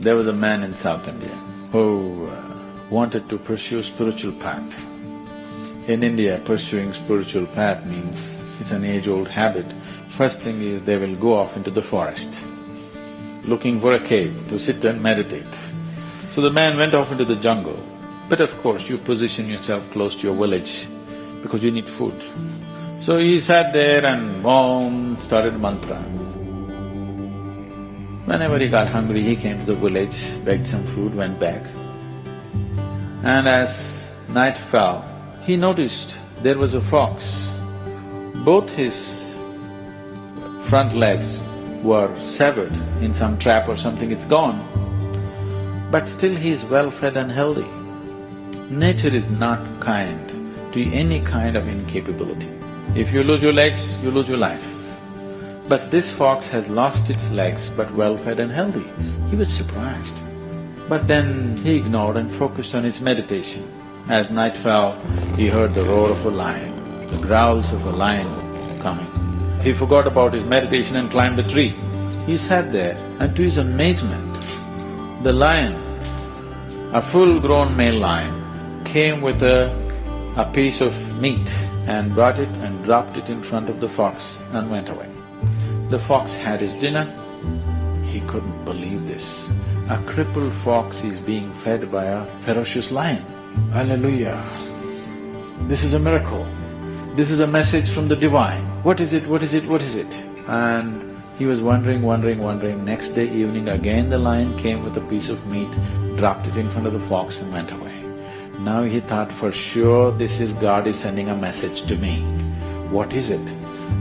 There was a man in South India who uh, wanted to pursue spiritual path. In India, pursuing spiritual path means it's an age-old habit. First thing is they will go off into the forest, looking for a cave to sit and meditate. So the man went off into the jungle, but of course you position yourself close to your village because you need food. So he sat there and boom, started mantra. Whenever he got hungry, he came to the village, begged some food, went back. And as night fell, he noticed there was a fox. Both his front legs were severed in some trap or something, it's gone. But still he is well fed and healthy. Nature is not kind to any kind of incapability. If you lose your legs, you lose your life. But this fox has lost its legs but well fed and healthy. He was surprised. But then he ignored and focused on his meditation. As night fell, he heard the roar of a lion, the growls of a lion coming. He forgot about his meditation and climbed a tree. He sat there and to his amazement, the lion, a full-grown male lion, came with a, a piece of meat and brought it and dropped it in front of the fox and went away. The fox had his dinner, he couldn't believe this. A crippled fox is being fed by a ferocious lion. Hallelujah! This is a miracle. This is a message from the divine. What is it, what is it, what is it? And he was wondering, wondering, wondering. Next day evening again the lion came with a piece of meat, dropped it in front of the fox and went away. Now he thought, for sure this is God is sending a message to me. What is it?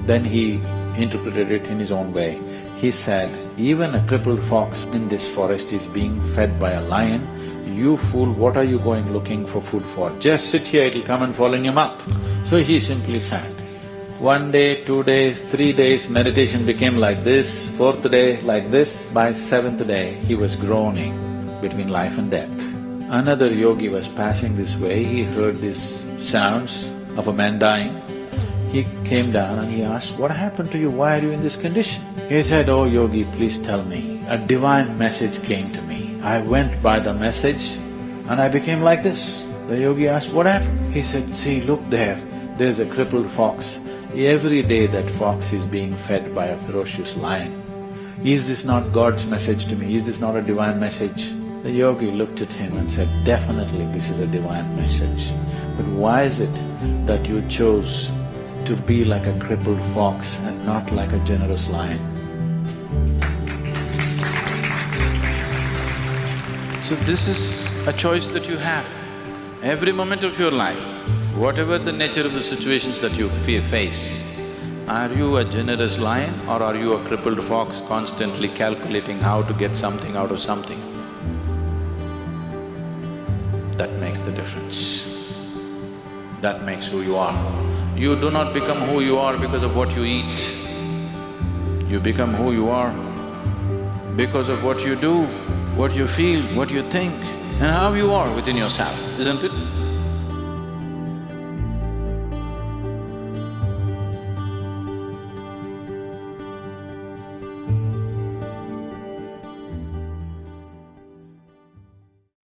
Then he interpreted it in his own way. He said, even a crippled fox in this forest is being fed by a lion, you fool, what are you going looking for food for? Just sit here, it'll come and fall in your mouth. So he simply sat. One day, two days, three days, meditation became like this, fourth day like this, by seventh day he was groaning between life and death. Another yogi was passing this way, he heard these sounds of a man dying. He came down and he asked, what happened to you, why are you in this condition? He said, oh yogi, please tell me, a divine message came to me. I went by the message and I became like this. The yogi asked, what happened? He said, see, look there, there's a crippled fox. Every day that fox is being fed by a ferocious lion. Is this not God's message to me? Is this not a divine message? The yogi looked at him and said, definitely this is a divine message. But why is it that you chose to be like a crippled fox and not like a generous lion. So this is a choice that you have. Every moment of your life, whatever the nature of the situations that you face, are you a generous lion or are you a crippled fox constantly calculating how to get something out of something? That makes the difference. That makes who you are. You do not become who you are because of what you eat. You become who you are because of what you do, what you feel, what you think, and how you are within yourself, isn't it?